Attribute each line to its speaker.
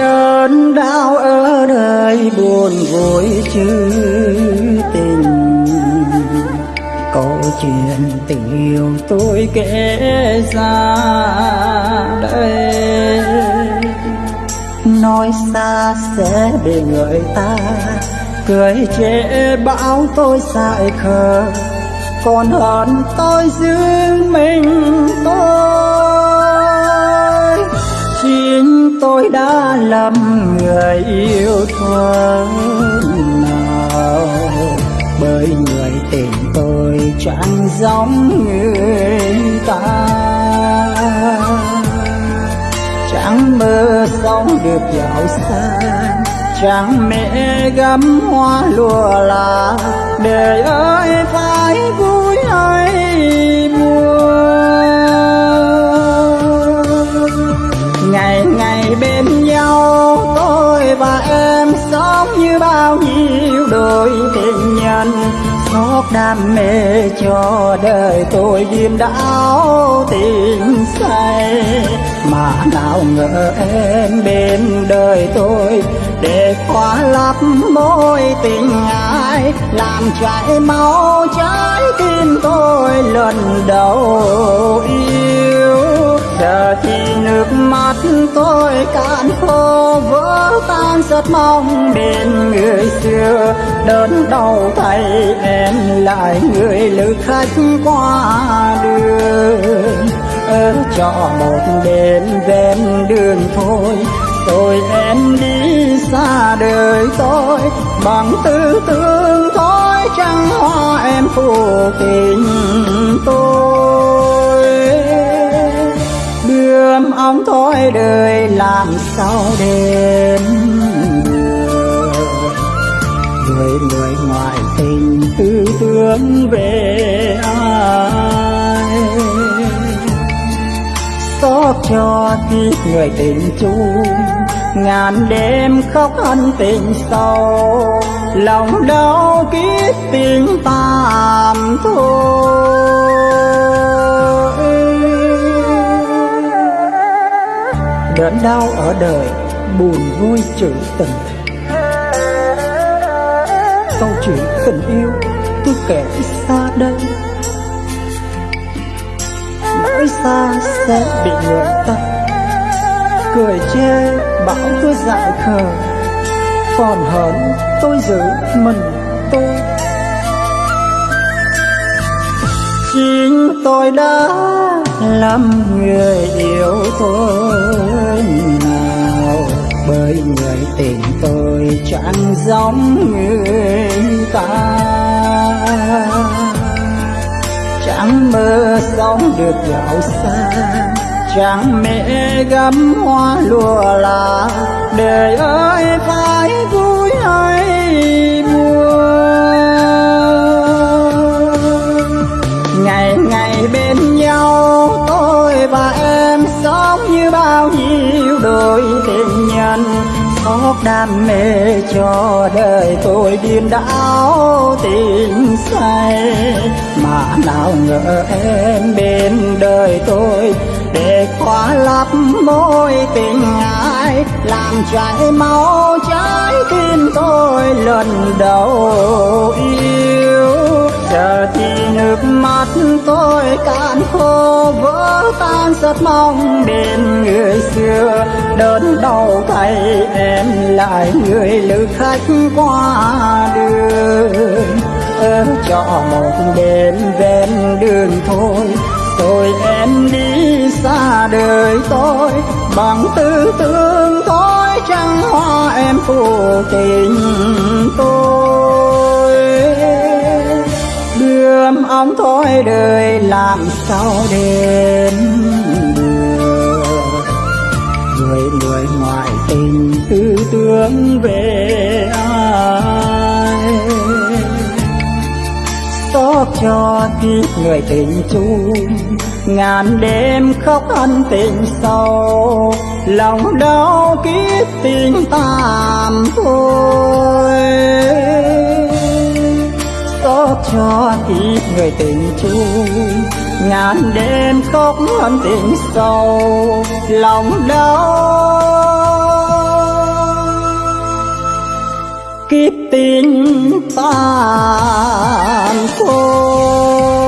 Speaker 1: đớn đau ở đời buồn vui chứ tình. Câu chuyện tình yêu tôi kể ra đây. Nói xa sẽ bị người ta cười chê bão tôi dại khờ. Còn hơn tôi giữ mình tôi tôi đã lầm người yêu thương nào. Bởi người tình tôi chẳng giống người ta. Chẳng mơ sống được giàu sang, chẳng mẹ gấm hoa lụa là đời ơi phải vui hay buồn ngày ngày và em sống như bao nhiêu đôi tình nhân. Xót đam mê cho đời tôi điềm đảo tình say. Mà nào ngờ em bên đời tôi, để khóa lấp mối tình ai, làm chảy máu trái tim tôi lần đầu yêu. Giờ thì nước mắt tôi cạn khô vỡ tan rất mong bên người xưa. Đớn đau thay em lại người lữ khách qua đường. Ở trọ một đêm ven đường thôi, tôi em đi xa đời tôi. Bằng tư tưởng thôi, chẳng hoa em phụ tình tôi. Đưa ông thôi, đời làm sao đêm người ngoại ngoài tình tư tưởng về ai. Xót cho tiếc người tình chung, ngàn đêm khóc ân tình sâu. Lòng đau kiếp tình tạm thôi. Đớn đau ở đời buồn vui trữ tình câu chuyện tình yêu. Tôi kể xa đây. Nói xa sẽ bị người ta cười chê bảo tôi dại khờ. Còn hơn tôi giữ mình tôi. Chính tôi đã làm người yêu tôi. nào người tình tôi chẳng giống người ta. Chẳng mơ sống được giàu sang, chẳng mẹ gấm hoa lụa là đời ơi phải vui hay buồn. Nhân xót đam mê cho đời tôi điên đảo tình say. Mà nào ngờ em bên đời tôi, để khóa lấp mối tình ai, làm chảy máu trái tim tôi lần đầu yêu. Giờ thì nước mắt tôi cạn khô, vỡ tan rất mong bên người xưa đến đau tay em lại người lữ khách qua đường. Ở một đêm ven đường thôi, rồi em đi xa đời tôi. Bằng tư tưởng thôi, trăng hoa em phụ tình tôi. Đưa ông thôi, đời làm sao đêm ngoại tình tư tưởng về ai. Xót cho tiếc người tình chung, ngàn đêm khóc ân tình sâu lòng đau kiếp tình tạm thôi cho kịp người tình chung ngàn đêm khóc hơn tình sâu lòng đau. Kiếp tình tàn khôn.